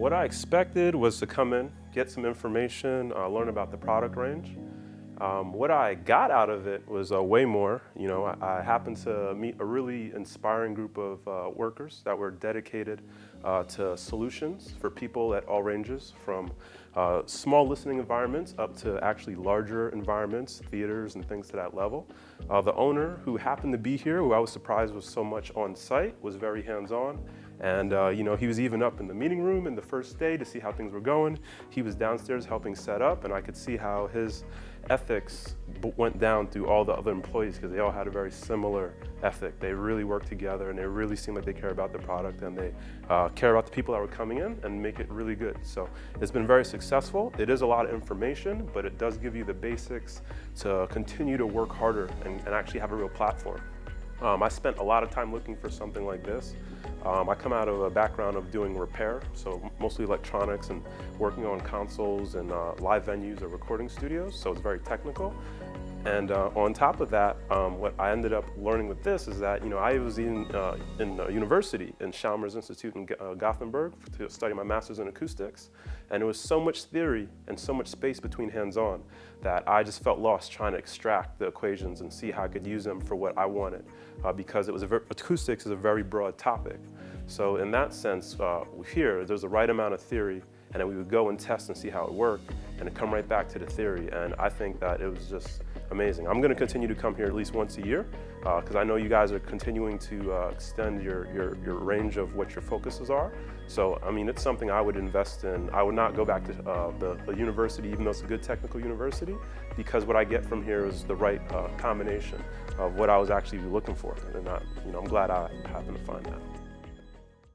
what I expected was to come in, get some information, uh, learn about the product range. Um, what I got out of it was uh, way more. You know, I, I, happened to meet a really inspiring group of uh, workers that were dedicated uh, to solutions for people at all ranges, from uh, small listening environments up to actually larger environments, theaters and things to that level. Uh, the owner, who happened to be here, who I was surprised was so much on site, was very hands-on. And uh, you know, he was even up in the meeting room in the first day to see how things were going. He was downstairs helping set up, and I could see how his ethics went down through all the other employees because they all had a very similar ethic. They really work together, and they really seem like they care about the product, and they uh, care about the people that were coming in and make it really good. So it's been very successful. It is a lot of information, but it does give you the basics to continue to work harder and, and actually have a real platform. Um, I spent a lot of time looking for something like this. Um, I come out of a background of doing repair, so mostly electronics and working on consoles and uh, live venues or recording studios, so it's very technical. And uh, on top of that, um, what I ended up learning with this is that, you know, I was in, uh, in university in Chalmers Institute in uh, Gothenburg to study my master's in acoustics. And it was so much theory and so much space between hands-on that I just felt lost trying to extract the equations and see how I could use them for what I wanted. Uh, because it was acoustics is a very broad topic. So in that sense, uh, here, there's the right amount of theory and then we would go and test and see how it worked and come right back to the theory. And I think that it was just amazing. I'm going to continue to come here at least once a year because uh, I know you guys are continuing to uh, extend your, your, your, range of what your focuses are. So, I mean, it's something I would invest in. I would not go back to uh, the, the, university, even though it's a good technical university, because what I get from here is the right uh, combination of what I was actually looking for. And I, you know, I'm glad I happened to find that.